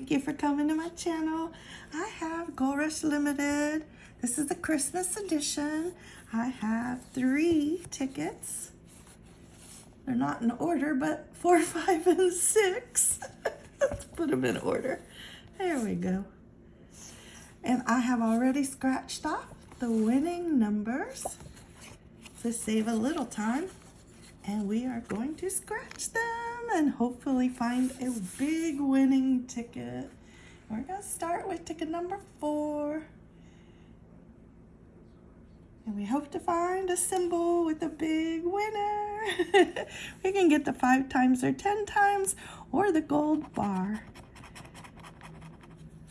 Thank you for coming to my channel. I have Gold Rush Limited. This is the Christmas edition. I have three tickets. They're not in order, but four, five, and six. Let's put them in order. There we go. And I have already scratched off the winning numbers to save a little time. And we are going to scratch them and hopefully find a big winning ticket. We're going to start with ticket number four. And we hope to find a symbol with a big winner. we can get the five times or 10 times or the gold bar.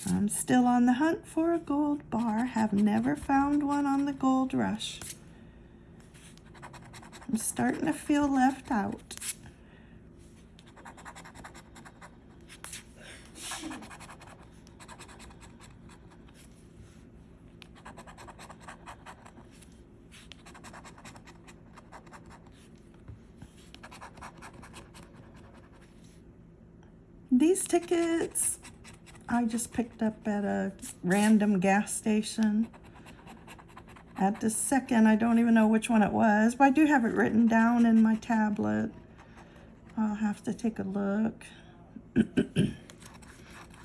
I'm still on the hunt for a gold bar. Have never found one on the Gold Rush. I'm starting to feel left out. These tickets I just picked up at a random gas station. At the second, I don't even know which one it was, but I do have it written down in my tablet. I'll have to take a look.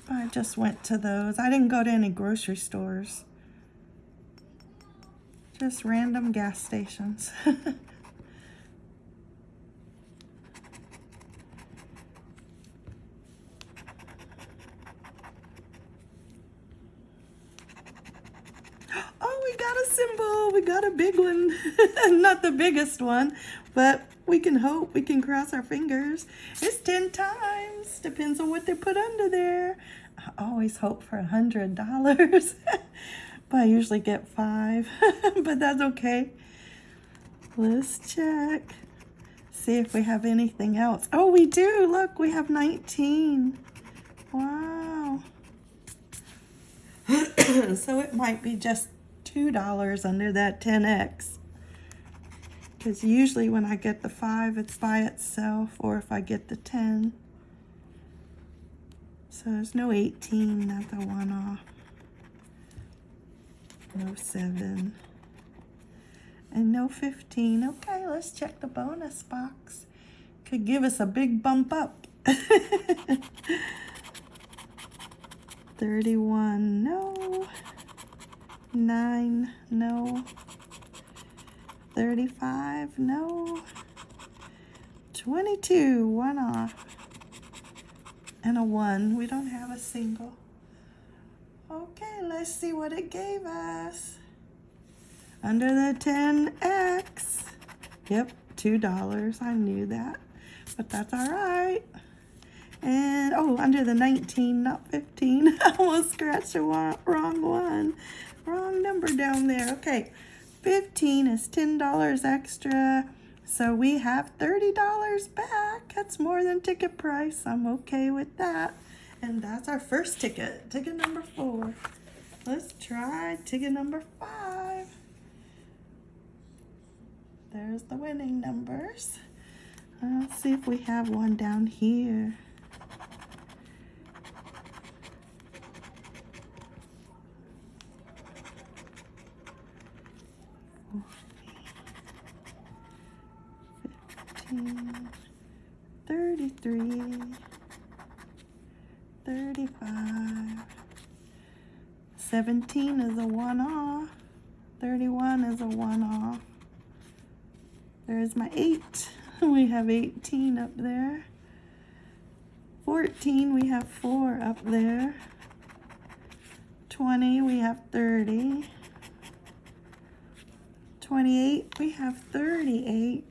I just went to those. I didn't go to any grocery stores. Just random gas stations. got a symbol. We got a big one. Not the biggest one, but we can hope. We can cross our fingers. It's 10 times. Depends on what they put under there. I always hope for a $100. but I usually get five. but that's okay. Let's check. See if we have anything else. Oh, we do. Look, we have 19. Wow. so it might be just $2 under that 10X. Because usually when I get the 5, it's by itself, or if I get the 10. So there's no 18, that's a one off. No 7. And no 15. Okay, let's check the bonus box. Could give us a big bump up. 31, no nine, no. 35, no. 22, one off. And a one, we don't have a single. Okay, let's see what it gave us. Under the 10X. Yep, $2, I knew that. But that's all right. And, oh, under the 19, not 15. I almost scratched the wrong one. Wrong number down there. Okay, 15 is $10 extra. So we have $30 back. That's more than ticket price. I'm okay with that. And that's our first ticket, ticket number four. Let's try ticket number five. There's the winning numbers. Let's see if we have one down here. Fifteen, thirty-three, thirty-five, seventeen is a one-off, thirty-one is a one-off. There's my eight. We have 18 up there. 14, we have four up there. 20, we have 30. 28, we have 38.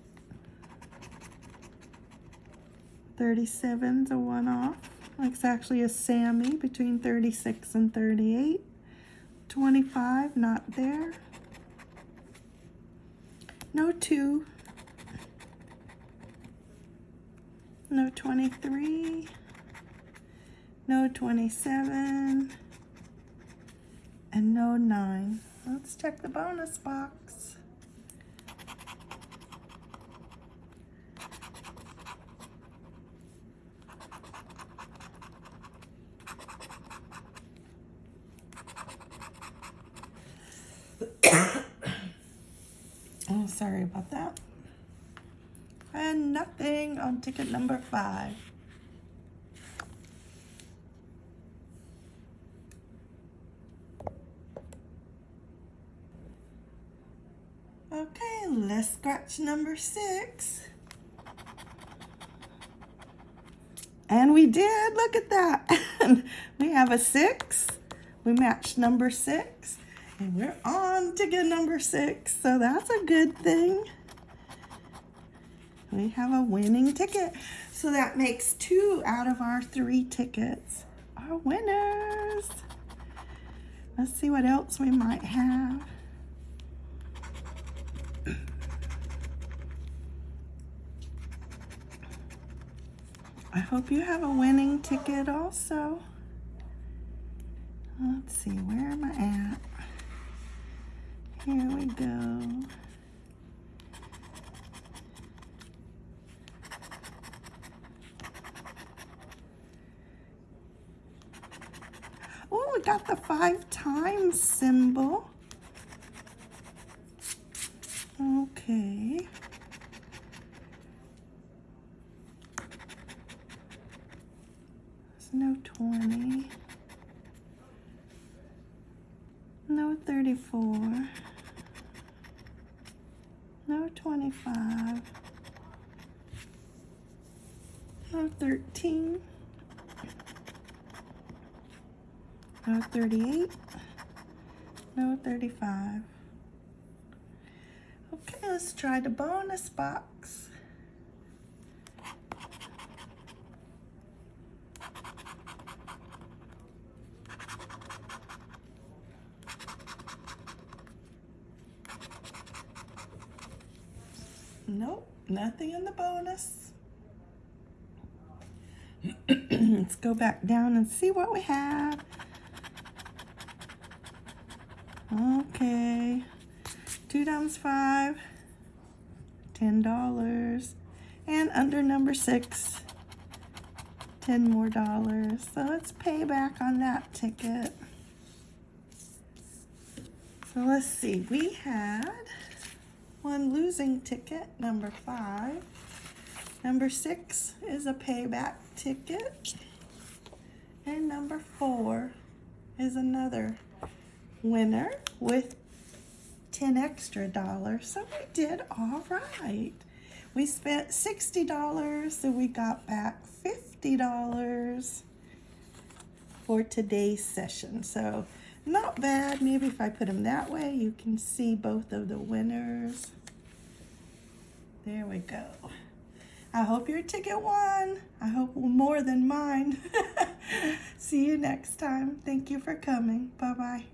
37's a one-off. It's actually a Sammy between 36 and 38. 25, not there. No 2. No 23. No 27. And no 9. Let's check the bonus box. Oh, sorry about that. And nothing on ticket number five. Okay, let's scratch number six. And we did, look at that. we have a six. We matched number six. And we're on to get number six. So that's a good thing. We have a winning ticket. So that makes two out of our three tickets are winners. Let's see what else we might have. I hope you have a winning ticket also. Let's see, where am I at? Here we go. Oh, we got the five times symbol. Okay. There's no 20. No 34. No 25. No 13. No 38. No 35. Okay, let's try the bonus box. Nope, nothing in the bonus. Let's go back down and see what we have. Okay, two times five, ten dollars, and under number six, ten more dollars. So let's pay back on that ticket. So let's see, we had one losing ticket, number five. Number six is a payback ticket. And number four is another winner with 10 extra dollars. So we did all right. We spent $60, so we got back $50 for today's session. So not bad. Maybe if I put them that way, you can see both of the winners. There we go. I hope your ticket won. I hope more than mine. see you next time. Thank you for coming. Bye-bye.